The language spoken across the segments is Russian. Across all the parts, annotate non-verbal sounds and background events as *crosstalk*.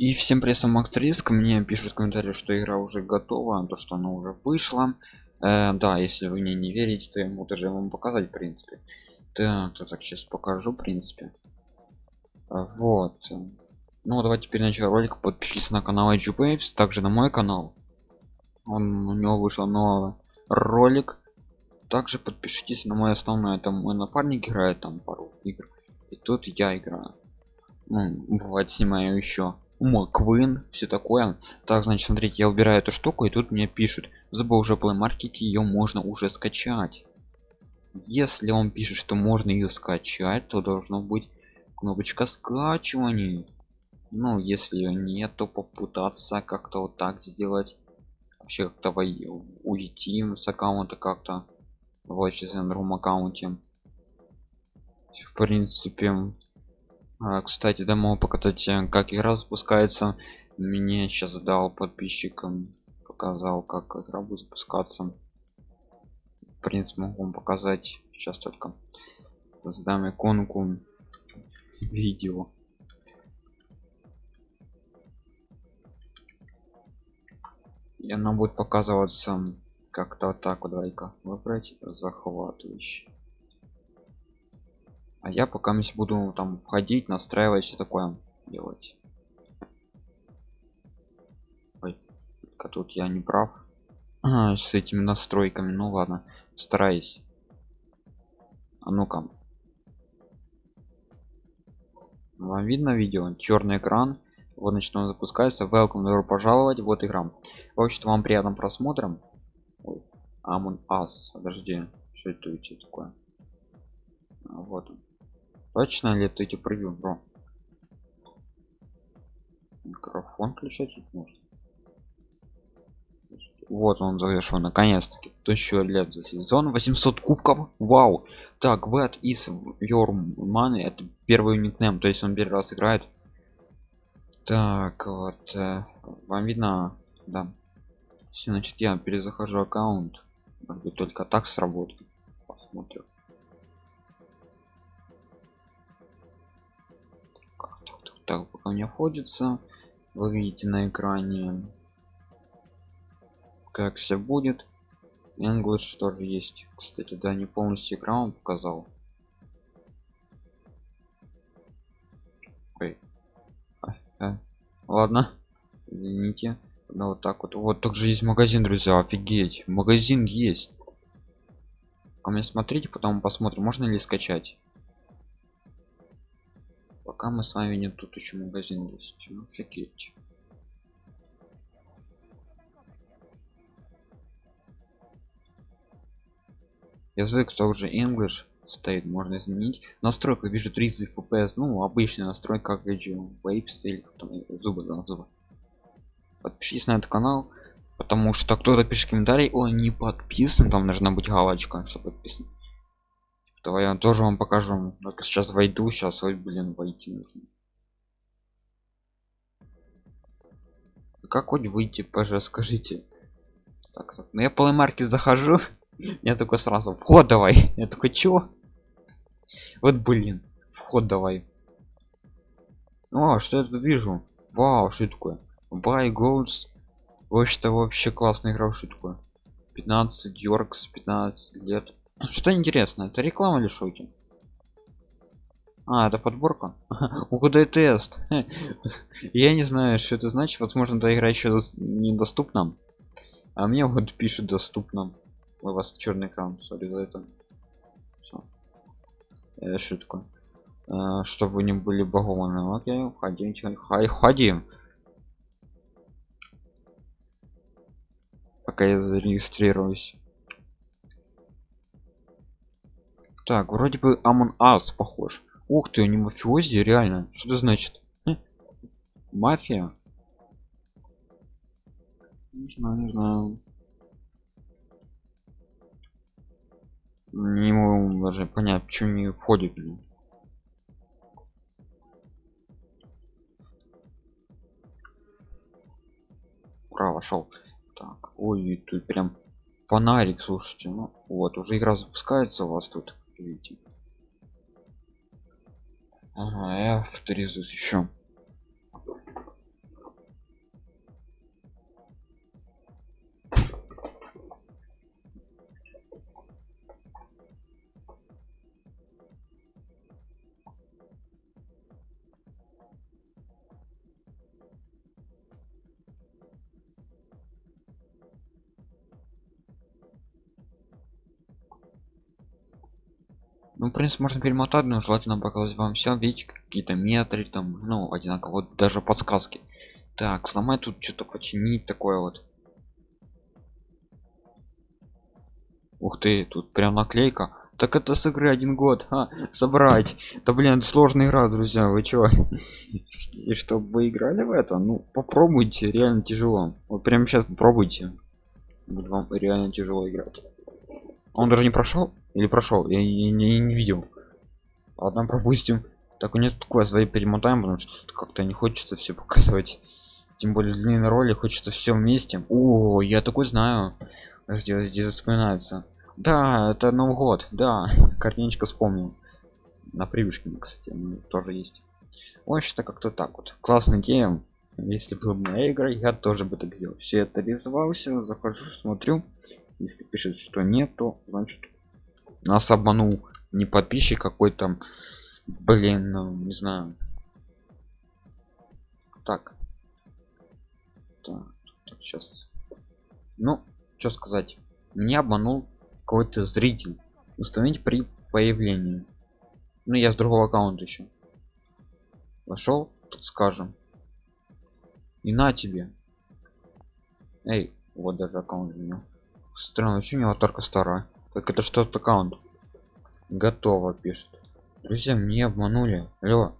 И всем привет, Макс Риск. Мне пишут в комментариях, что игра уже готова, то что она уже вышла. Э, да, если вы мне не верите, то я могу даже вам показать, в принципе. Да, то так сейчас покажу, в принципе. Вот. Ну, давайте теперь начнем ролик. Подпишитесь на канал IG Waves, также на мой канал. Он, у него вышел новый ролик. Также подпишитесь на мой основной, там мой напарник играет там пару игр. И тут я играю. Ну, бывает снимаю еще Маквин, все такое. Так, значит, смотрите, я убираю эту штуку, и тут мне пишут, забыл уже Play Market, ее можно уже скачать. Если он пишет, что можно ее скачать, то должно быть кнопочка скачивания. Ну, если ее нет, то попытаться как-то вот так сделать. Вообще как-то уйти с аккаунта как-то. Сейчас на другом аккаунте. В принципе, а, кстати да могу показать э, как игра запускается. Мне сейчас дал подписчикам показал как игра будет запускаться. В принципе могу вам показать сейчас только. Создам иконку видео. И она будет показываться как-то так давай-ка выбрать захватывающий а я пока мы буду там ходить настраивать все такое делать. Ой, тут я не прав. А, *clears throat* с этими настройками ну ладно стараюсь. А ну-ка. Вам видно видео? Черный экран. Вот значит он запускается. Welcome добро пожаловать. Вот игра. В общем вам приятным просмотром. Amon Us. Подожди что это у тебя такое? А, вот он точно ли это эти превью бро микрофон включать можно вот он завершен наконец-таки. Тысячу лет за сезон 800 кубков. Вау! Так what is your money это первый никнейм то есть он первый раз играет. Так вот э, вам видно да. Все значит я перезахожу аккаунт. Может быть только так сработает. Посмотрим так пока не входится вы видите на экране как все будет. English тоже есть. Кстати да не полностью экран показал. Ой. А, а. ладно извините. Ну вот так вот. Вот также есть магазин друзья офигеть. Магазин есть. А мне смотрите потом посмотрим можно ли скачать пока мы с вами нет тут еще магазин есть. Ну, офигеть язык тоже english стоит можно изменить. Настройка вижу 30 fps ну обычная настройка как waves или там зубы да, зубы подпишитесь на этот канал потому что кто-то пишет комментарий о не подписан там должна быть галочка чтобы подписан Давай я тоже вам покажу. Только сейчас войду, сейчас, ой, блин, войти нужно. Как хоть выйти, пожалуйста, скажите. Так, так. Я полной марки захожу. *laughs* Я такой сразу вход давай. Я такой чего? Вот блин, вход давай. О, что я тут вижу? Вау, что такое? Buy goals. Вообще-то вообще классная игра, что такое? 15 Йоркс, 15 лет. Что интересно, это реклама или шоки? А, это подборка. *laughs* Угадай тест. *laughs* Я не знаю, что это значит. Возможно, эта игра еще недоступна. А мне вот пишет доступно. У вас черный экран, сори за это. Всё. Э, что такое? Э, чтобы не были багованы. Окей, уходим, хай, ходим. Пока я зарегистрируюсь. Так, вроде бы Amon Us похож. Ух ты, не мафиози, реально. Что это значит? Хм? Мафия? Не знаю, не знаю. Не могу даже понять, почему не входит. Ура, вошел. Так, ой, тут прям фонарик, слушайте. Ну вот, уже игра запускается у вас тут ага, я авторизуюсь еще ну в принципе можно перемотать но желательно показать вам все видите какие-то метры там ну одинаково вот даже подсказки. Так сломать тут что-то починить такое вот. Ух ты тут прям наклейка. Так это с игры один год а, собрать. Да блин сложная игра друзья вы чего *laughs* и чтобы вы играли в это ну попробуйте реально тяжело. Вот прямо сейчас попробуйте. Будет вам реально тяжело играть. Он даже не прошел или прошел. Я, я, не, не видел. Ладно пропустим. Так у нет такое свои перемотаем потому что как-то не хочется все показывать. Тем более длинные роли хочется все вместе. О я такой знаю. Где здесь вспоминается. Да это новый год. Да картиночка вспомнил. На привычке кстати тоже есть. Ой что как-то так вот. Классный гейм. Если бы моя игра я тоже бы так сделал. Все это реализовался захожу смотрю. Если пишет что нет то значит нас обманул не подписчик какой-то блин ну, не знаю. Так. Так, так сейчас ну что сказать. Не обманул какой-то зритель. Установить при появлении. Ну я с другого аккаунта еще вошел тут скажем. И на тебе. Эй вот даже аккаунт у него странно почему у него только старая так это что-то аккаунт. Готово пишет. Друзья мне обманули. Алло.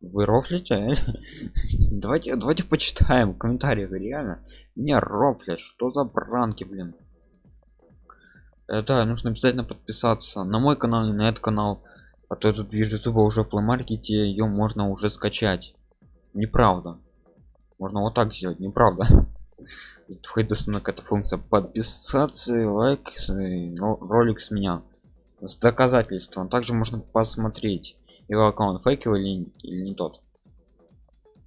Вы рофлите? *laughs* Давайте давайте почитаем комментариев реально. Меня рофлят. Что за бранки блин? Это нужно обязательно подписаться на мой канал и на этот канал. А то я тут вижу зуба уже в плеймаркете ее можно уже скачать. Неправда. Можно вот так сделать неправда *laughs* входит основная какая-то функция подписаться лайк ролик с меня. С доказательством. Также можно посмотреть его аккаунт фейковый или, или не тот.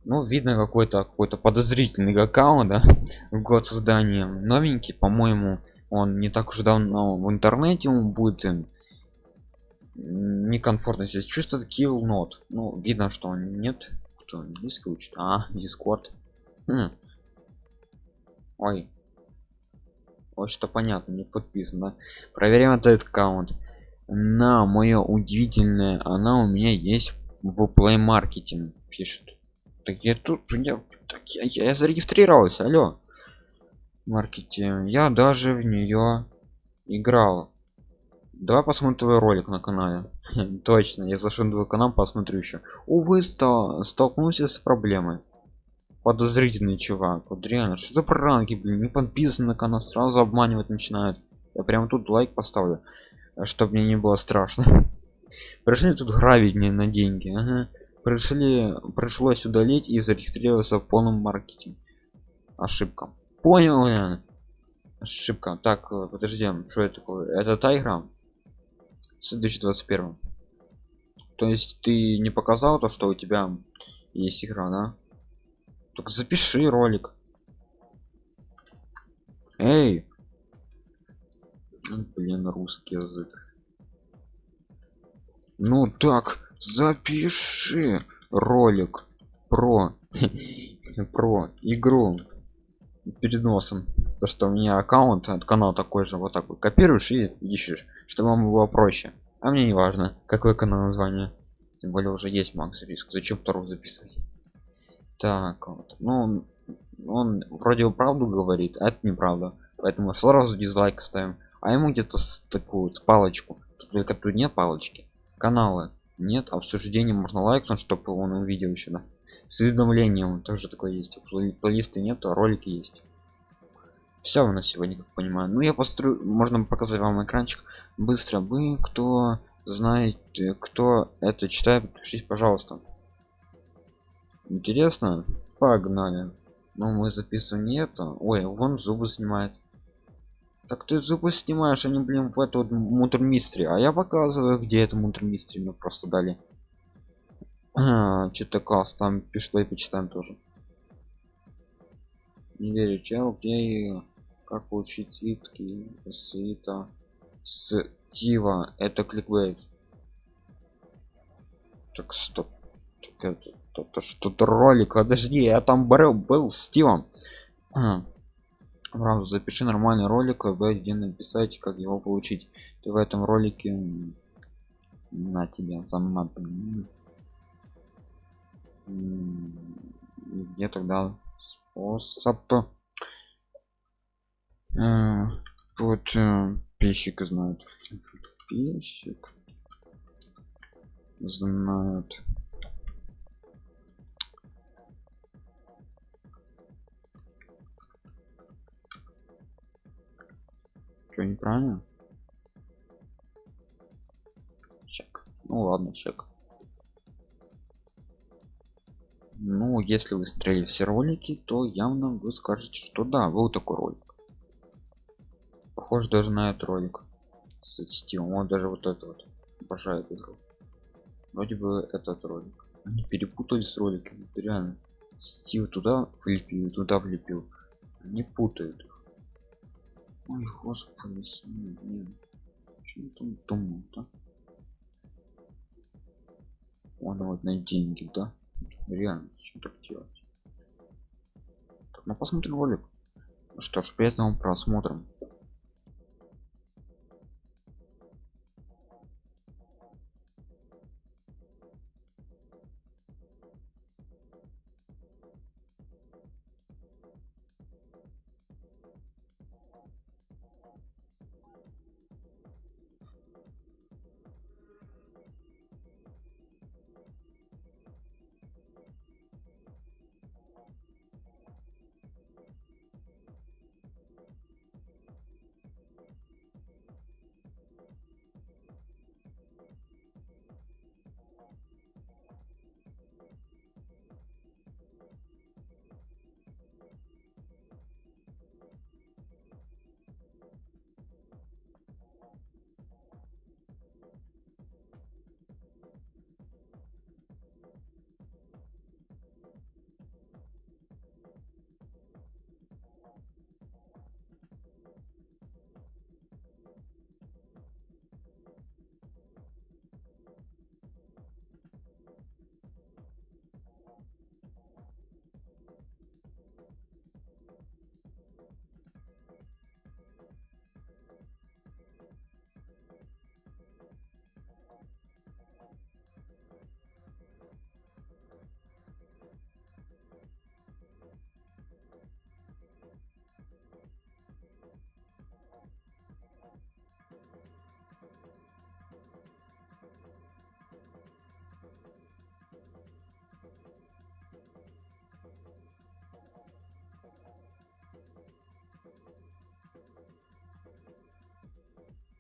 Ну видно какой-то какой-то подозрительный аккаунт да? *laughs* год создания. Новенький по-моему он не так уж давно в интернете он будет эм, некомфортно здесь чувствует kill not. Ну видно что он нет. Кто? Английский учит а дискорд хм. Ой. Вот что понятно не подписано проверяем этот аккаунт. На мое удивительное она у меня есть в play маркетинг пишет. Так я тут я, так я, я зарегистрировался алло. Маркетинг я даже в нее играл. Давай посмотрим твой ролик на канале. *laughs* Точно я зашел на твой канал посмотрю еще увы стал столкнулся с проблемой подозрительный чувак. Вот реально что за пранки блин не подписан на канал сразу обманывать начинают. Я прям тут лайк поставлю чтобы мне не было страшно. *laughs* Пришли тут грабить мне на деньги ага. пришли пришлось удалить и зарегистрироваться в полном маркетинге. Ошибка. Понял ошибка. Так э, подожди что это такое? Это та игра? С 2021 то есть ты не показал то что у тебя есть игра да так запиши ролик. Эй. Блин русский язык. Ну так запиши ролик про *laughs* про игру перед носом. То что у меня аккаунт от канала такой же вот так вот копируешь и ищешь чтобы вам было проще. А мне не важно какой канал название. Тем более уже есть макс риск зачем вторую записывать так вот. Ну он вроде правду говорит а это неправда. Поэтому сразу дизлайк ставим. А ему где-то такую вот палочку. Только тут нет палочки. Каналы нет обсуждение можно лайкнуть чтобы он увидел еще да. С уведомлением тоже такое есть. Плейлисты нет а ролики есть. Все у нас сегодня как понимаю. Ну я построю можно показать вам экранчик. Быстро вы кто знает кто это читает подпишитесь пожалуйста интересно. Погнали. Ну мы записываем не это. Ой вон зубы снимает. Так ты зубы снимаешь они блин в эту вот мутермистре а я показываю где это мутермистре мне просто дали. *clears throat* Что-то класс там пишло и почитаем тоже. Не верю чел где как получить свитки свита с тива. Это кликбейт. Так стоп. Так это это что-то ролик подожди я там был был с тивом Правда, запиши нормальный ролик, где написать, как его получить. Ты в этом ролике на тебя за мат М. М, и где тогда способ? Э, вот э, пищик знает. Пищик знает что неправильно чек. Ну ладно чек. Ну если вы смотрели все ролики то явно вы скажете что да был такой ролик. Похож даже на этот ролик с стилом он даже вот это вот обожает игру. Вроде бы этот ролик. Они перепутали с роликами. Реально стил туда влепил туда влепил. Не путают ой господи блин. Чё там думал да он вот на деньги да? Реально что так делать? Так, ну посмотрим ролик. Ну что ж приятного просмотра Thank you.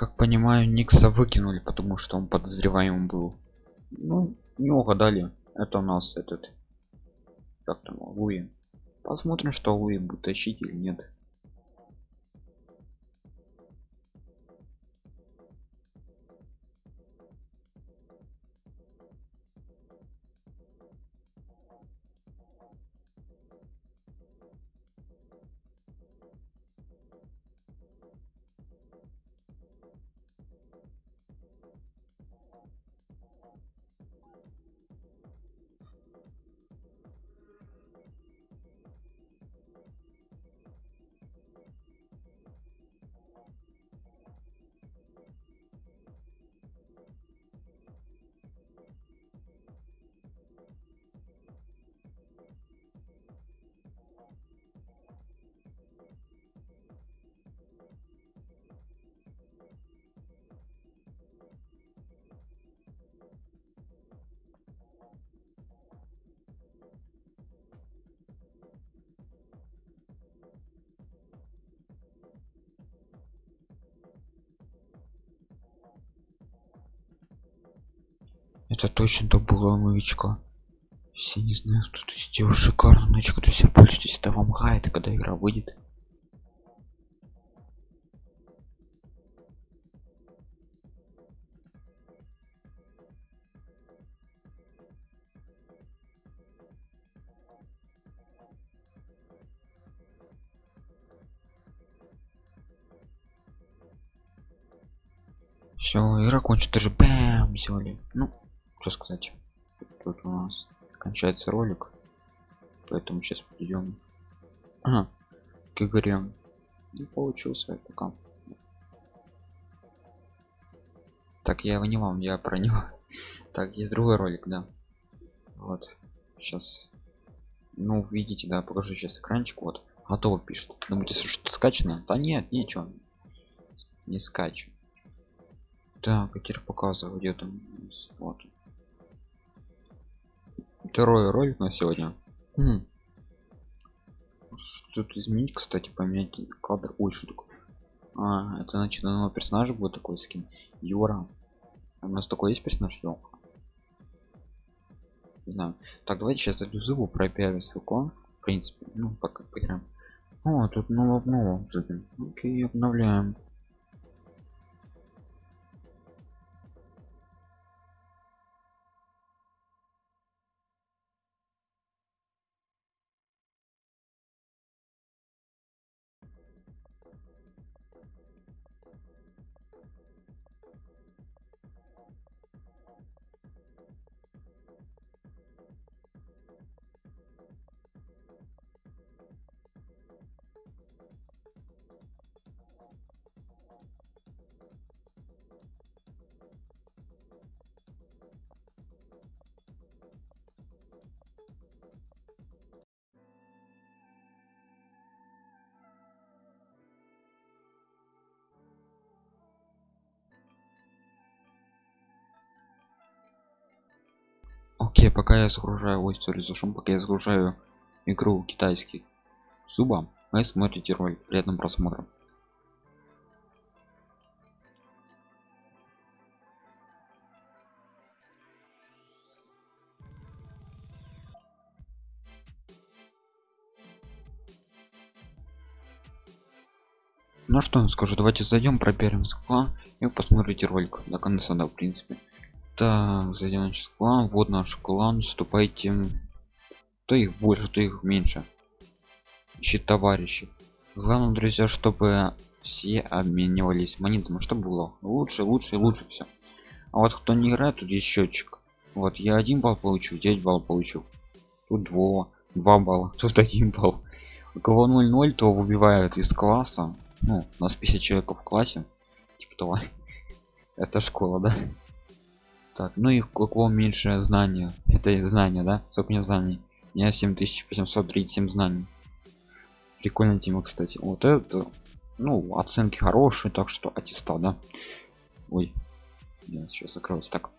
Как понимаю никса выкинули потому что он подозреваемым был. Ну не угадали. Это у нас этот как там луи посмотрим что луи будет тащить или нет это точно то была новичка все не знаю кто то сделал шикарную нычку друзья пользуйтесь это вам гайд когда игра выйдет. Все игра кончится даже бэм сделали. Ну что сказать тут у нас кончается ролик поэтому сейчас идем ага, к игре. Не получился пока. Так я его не вам я про него. *laughs* Так есть другой ролик да. Вот сейчас ну видите да покажу сейчас экранчик вот. Готово пишет. Думаете что скачано? Да нет ничего. Не скачивай. Так, а теперь показываю, где там. Вот. Второй ролик на сегодня. Хм. Тут изменить, кстати, поменять кадр. Ой, что такое? А, это значит на нового персонажа будет такой скин. Юра. У нас такой есть персонаж, Йо? Не знаю. Так, давайте сейчас зайду зубу про свой клан. В принципе, ну пока поиграем. О, тут нового нового. Окей, обновляем. Окей пока я загружаю ой сори за шум пока я загружаю игру китайский суба вы смотрите ролик приятным просмотром ну что скажу давайте зайдем проверим клан и посмотрите ролик до конца да в принципе так зайдем на клан. Вот наш клан. Вступайте то их больше то их меньше. Ищет товарищи главное друзья чтобы все обменивались монетами чтобы было лучше лучше лучше все а вот кто не играет тут есть счетчик вот я один балл получил 9 балл получил тут 2 2 балла *laughs* тут один балл. У кого 0 то выбивают из класса. Ну у нас 50 человек в классе. Типа того. *laughs* Это школа да так ну и какого меньше знания? Это знания да? Сколько мне знаний? У меня 7837 знаний. Прикольная тема кстати. Вот это ну оценки хорошие так что аттестат да? Ой я сейчас закроюсь так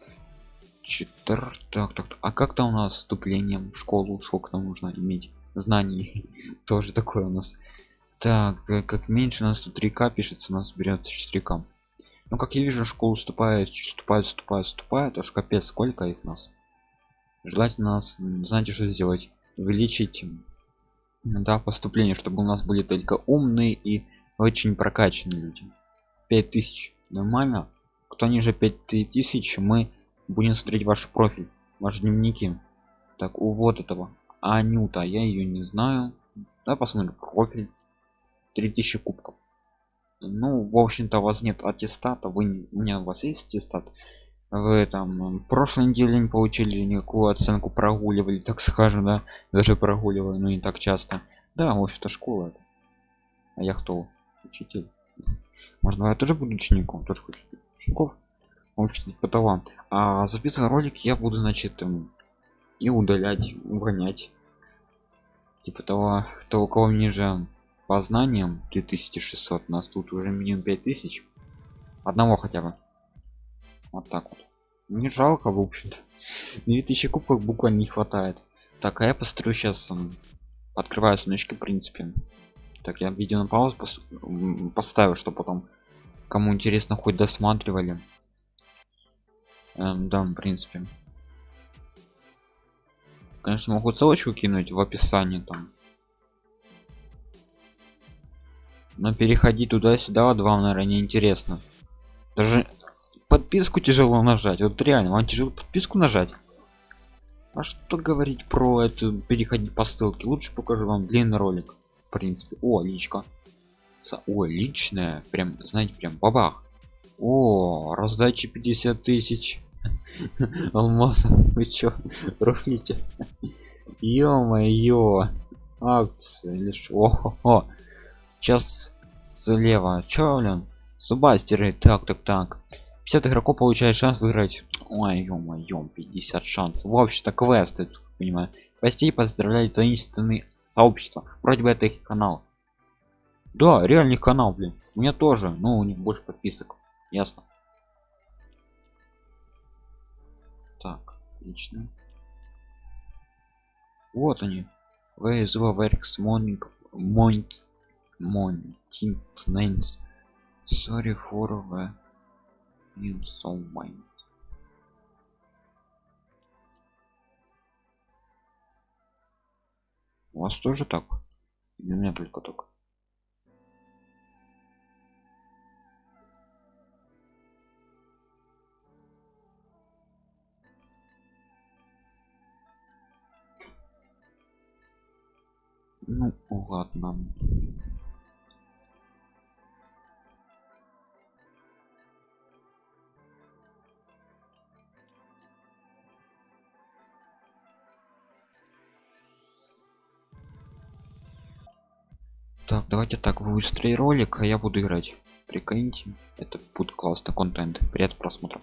Четвер... так, так, а как то у нас вступлением в школу? Сколько там нужно иметь знаний? *laughs* Тоже такое у нас. Так э, как меньше у нас тут 3к пишется у нас берется 4к ну как я вижу школу вступает вступает вступает вступает аж капец сколько их нас. Желательно нас знаете что сделать? Увеличить да поступление чтобы у нас были только умные и очень прокачанные люди. 5000 нормально кто ниже 5000 мы будем смотреть ваш профиль ваши дневники. Так у вот этого анюта я ее не знаю. Да посмотрим профиль. 3000 кубков ну в общем-то у вас нет аттестата вы у меня у вас есть аттестат? Вы там прошлой неделе не получили никакую оценку прогуливали так скажем да даже прогуливаю но не так часто. Да в общем-то школа а я кто? Учитель. Можно я тоже буду учеником тоже хочу учеников учитель по талант а записывать ролик я буду значит и удалять угонять. Типа того кто у кого ниже по знаниям 2600 нас тут уже минимум 5000 одного хотя бы. Вот так вот. Не жалко в общем-то. 2000 кубков буквально не хватает. Так а я построю сейчас открываю сночки в принципе. Так я видео на паузу пос поставил что потом кому интересно хоть досматривали. Эм, да в принципе. Конечно могу ссылочку кинуть в описании там но переходи туда-сюда вот вам наверное не интересно даже подписку тяжело нажать. Вот реально вам тяжело подписку нажать? А что говорить про эту переходить по ссылке? Лучше покажу вам длинный ролик в принципе. О личка. О личная. Прям знаете прям бабах. О раздачи 50 тысяч. *laughs* Алмазов. Вы чё рухните ё-моё. Акции лишь. О сейчас слева. Чё блин? Субастеры так так так. 50 игроков получает шанс выиграть. Ой ё-моё 50 шансов. Вообще-то квесты понимаю. Гостей поздравляют таинственные сообщества. Вроде бы это их канал. Да реальный канал блин. У меня тоже но у них больше подписок. Ясно. Так отлично. Вот они. Where is the maintenance sorry for the insolvent у вас тоже так или у меня только только ну ладно так давайте так вы быстрее ролик а я буду играть. Прикиньте это будет классный контент. Приятного просмотра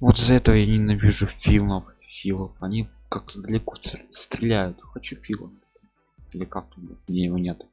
вот за это я ненавижу фильмов филов. Они как-то далеко стр- стреляют. Хочу фила. Или как тут где его нет